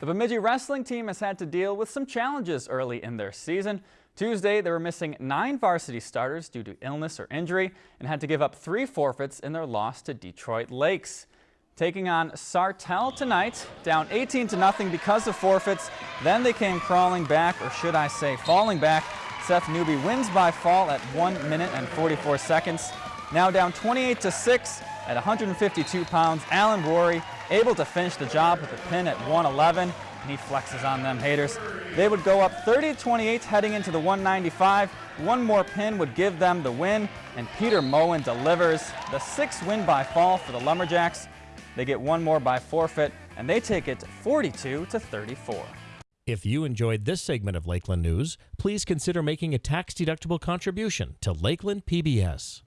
The Bemidji wrestling team has had to deal with some challenges early in their season. Tuesday, they were missing nine varsity starters due to illness or injury and had to give up three forfeits in their loss to Detroit Lakes. Taking on Sartell tonight, down 18 to nothing because of forfeits. Then they came crawling back, or should I say falling back. Seth Newby wins by fall at 1 minute and 44 seconds. Now down 28 to 6 at 152 pounds, Alan Rory able to finish the job with a pin at 111, and he flexes on them haters. They would go up 30-28 heading into the 195. One more pin would give them the win, and Peter Moen delivers the sixth win by fall for the Lumberjacks. They get one more by forfeit, and they take it 42 to 34. If you enjoyed this segment of Lakeland News, please consider making a tax-deductible contribution to Lakeland PBS.